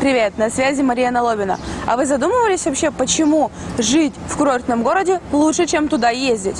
Привет, на связи Мария Лобина. А вы задумывались вообще, почему жить в курортном городе лучше, чем туда ездить?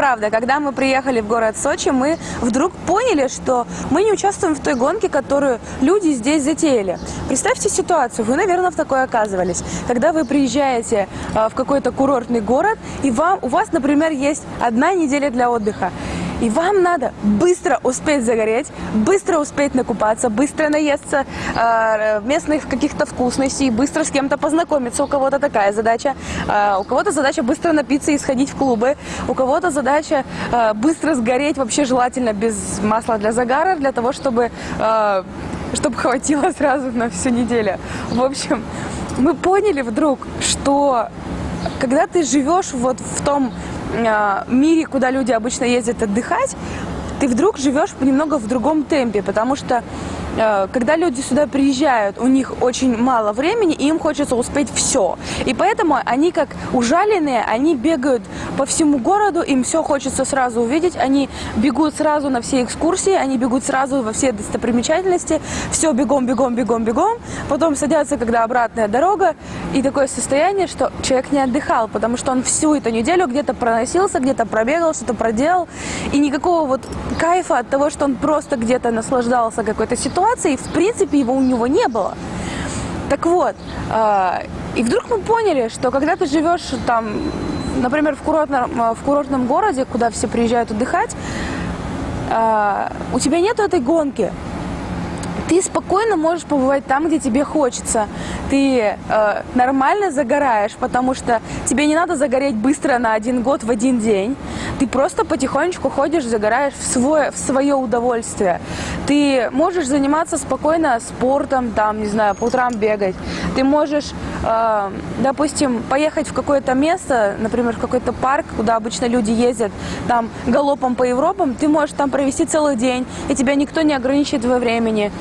И вправду, когда мы приехали в город Сочи, мы вдруг поняли, что мы не участвуем в той гонке, которую люди здесь затеяли. Представьте ситуацию, вы, наверное, в такой оказывались. Когда вы приезжаете а, в какой-то курортный город, и вам, у вас, например, есть одна неделя для отдыха. И вам надо быстро успеть загореть, быстро успеть накупаться, быстро наесться э, местных каких-то вкусностей, быстро с кем-то познакомиться. У кого-то такая задача. Э, у кого-то задача быстро напиться и сходить в клубы. У кого-то задача э, быстро сгореть, вообще желательно без масла для загара, для того, чтобы, э, чтобы хватило сразу на всю неделю. В общем, мы поняли вдруг, что когда ты живешь вот в том мире, куда люди обычно ездят отдыхать, ты вдруг живешь немного в другом темпе, потому что э, когда люди сюда приезжают, у них очень мало времени, и им хочется успеть все. И поэтому они как ужаленные, они бегают по всему городу, им все хочется сразу увидеть, они бегут сразу на все экскурсии, они бегут сразу во все достопримечательности, все бегом, бегом, бегом, бегом, потом садятся, когда обратная дорога, и такое состояние, что человек не отдыхал, потому что он всю эту неделю где-то проносился, где-то пробегал, что-то проделал, и никакого вот кайфа от того, что он просто где-то наслаждался какой-то ситуацией, в принципе, его у него не было. Так вот, э, и вдруг мы поняли, что когда ты живешь там, например, в курортном, э, в курортном городе, куда все приезжают отдыхать, э, у тебя нет этой гонки. Ты спокойно можешь побывать там, где тебе хочется. Ты э, нормально загораешь, потому что тебе не надо загореть быстро на один год в один день. Ты просто потихонечку ходишь, загораешь в, свое, в свое удовольствие. Ты можешь заниматься спокойно спортом, там, не знаю, по утрам бегать. Ты можешь, допустим, поехать в какое-то место, например, в какой-то парк, куда обычно люди ездят, там, галопом по Европам. Ты можешь там провести целый день, и тебя никто не ограничивает во времени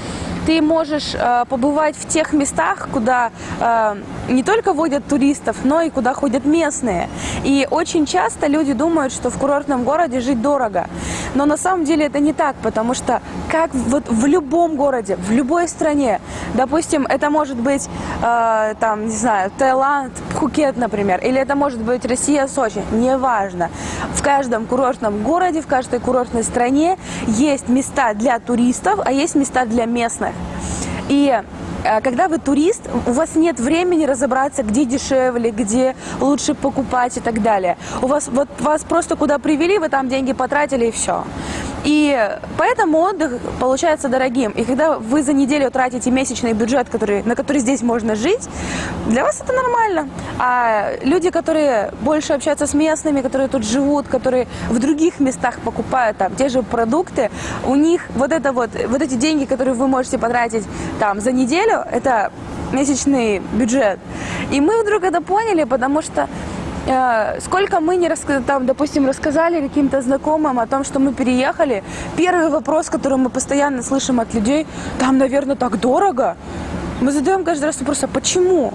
ты можешь э, побывать в тех местах, куда э, не только водят туристов, но и куда ходят местные. И очень часто люди думают, что в курортном городе жить дорого. Но на самом деле это не так, потому что как вот в любом городе, в любой стране, допустим, это может быть, э, там, не знаю, Таиланд, Пхукет, например, или это может быть Россия, Сочи, неважно. В каждом курортном городе, в каждой курортной стране есть места для туристов, а есть места для местных. И э, когда вы турист, у вас нет времени разобраться, где дешевле, где лучше покупать и так далее. У вас вот вас просто куда привели, вы там деньги потратили и все. И поэтому отдых получается дорогим. И когда вы за неделю тратите месячный бюджет, который, на который здесь можно жить, для вас это нормально. А люди, которые больше общаются с местными, которые тут живут, которые в других местах покупают там те же продукты, у них вот это вот, вот эти деньги, которые вы можете потратить там за неделю, это месячный бюджет. И мы вдруг это поняли, потому что сколько мы не рассказали, там, допустим, рассказали каким-то знакомым о том, что мы переехали, первый вопрос, который мы постоянно слышим от людей, там, наверное, так дорого. Мы задаем каждый раз вопрос, а почему?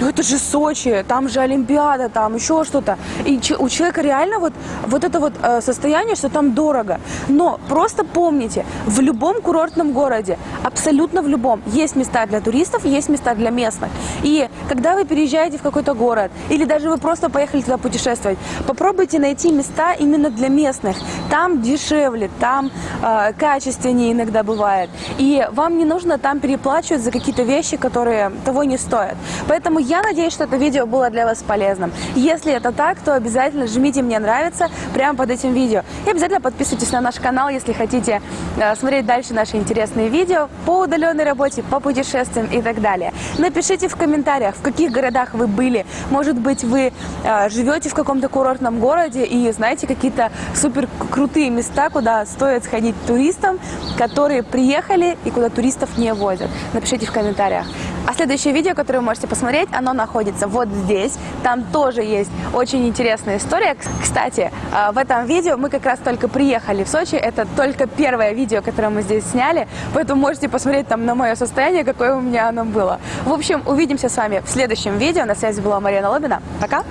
Ну это же Сочи, там же Олимпиада, там еще что-то. И у человека реально вот, вот это вот э, состояние, что там дорого. Но просто помните, в любом курортном городе, абсолютно в любом, есть места для туристов, есть места для местных. И когда вы переезжаете в какой-то город, или даже вы просто поехали туда путешествовать, попробуйте найти места именно для местных. Там дешевле, там э, качественнее иногда бывает. И вам не нужно там переплачивать за какие-то вещи, которые того не стоят. Поэтому я надеюсь, что это видео было для вас полезным. Если это так, то обязательно жмите «Мне нравится» прямо под этим видео. И обязательно подписывайтесь на наш канал, если хотите э, смотреть дальше наши интересные видео по удаленной работе, по путешествиям и так далее. Напишите в комментариях, в каких городах вы были. Может быть, вы э, живете в каком-то курортном городе и знаете какие-то супер крутые места, куда стоит сходить туристам, которые приехали и куда туристов не возят. Напишите в комментариях. А следующее видео, которое вы можете посмотреть, оно находится вот здесь. Там тоже есть очень интересная история. Кстати, а, в этом видео мы как раз только приехали в Сочи. Это только первое видео, которое мы здесь сняли. Поэтому можете посмотреть там на мое состояние, какое у меня оно было. В общем, увидимся с вами в следующем видео. На связи была Марина Лобина. Пока!